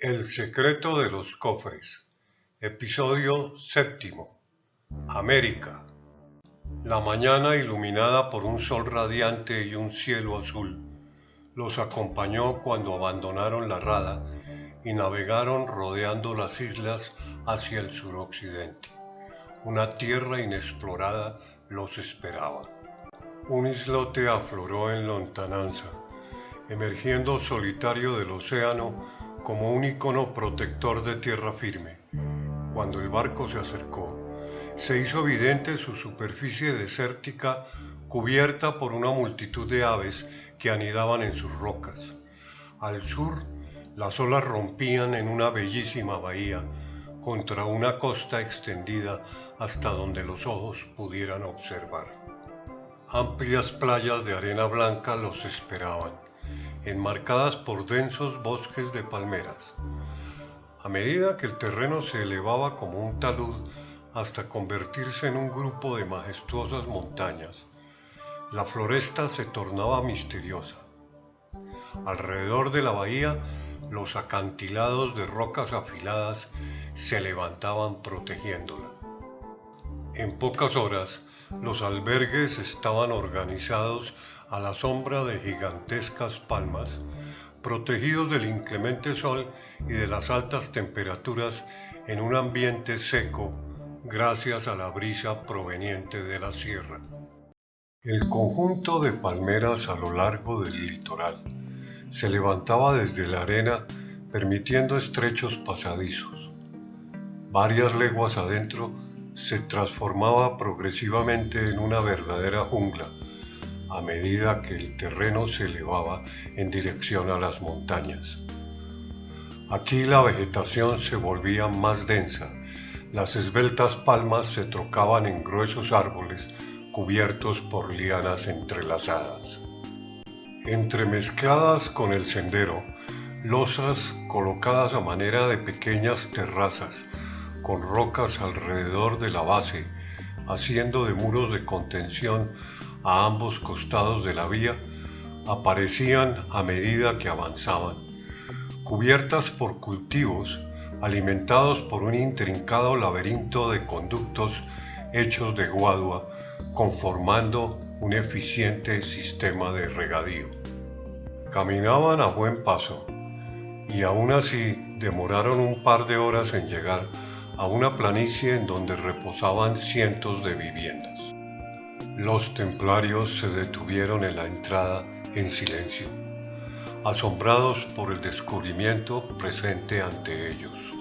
El secreto de los cofres. Episodio séptimo. América. La mañana iluminada por un sol radiante y un cielo azul los acompañó cuando abandonaron la rada y navegaron rodeando las islas hacia el suroccidente. Una tierra inexplorada los esperaba. Un islote afloró en lontananza, emergiendo solitario del océano como un icono protector de tierra firme. Cuando el barco se acercó, se hizo evidente su superficie desértica cubierta por una multitud de aves que anidaban en sus rocas. Al sur, las olas rompían en una bellísima bahía contra una costa extendida hasta donde los ojos pudieran observar. Amplias playas de arena blanca los esperaban enmarcadas por densos bosques de palmeras. A medida que el terreno se elevaba como un talud hasta convertirse en un grupo de majestuosas montañas, la floresta se tornaba misteriosa. Alrededor de la bahía, los acantilados de rocas afiladas se levantaban protegiéndola. En pocas horas, los albergues estaban organizados a la sombra de gigantescas palmas, protegidos del inclemente sol y de las altas temperaturas en un ambiente seco gracias a la brisa proveniente de la sierra. El conjunto de palmeras a lo largo del litoral se levantaba desde la arena permitiendo estrechos pasadizos. Varias leguas adentro se transformaba progresivamente en una verdadera jungla a medida que el terreno se elevaba en dirección a las montañas. Aquí la vegetación se volvía más densa, las esbeltas palmas se trocaban en gruesos árboles cubiertos por lianas entrelazadas. Entremezcladas con el sendero, losas colocadas a manera de pequeñas terrazas, con rocas alrededor de la base, haciendo de muros de contención a ambos costados de la vía aparecían a medida que avanzaban, cubiertas por cultivos alimentados por un intrincado laberinto de conductos hechos de guadua, conformando un eficiente sistema de regadío. Caminaban a buen paso y aún así demoraron un par de horas en llegar a una planicie en donde reposaban cientos de viviendas. Los templarios se detuvieron en la entrada en silencio, asombrados por el descubrimiento presente ante ellos.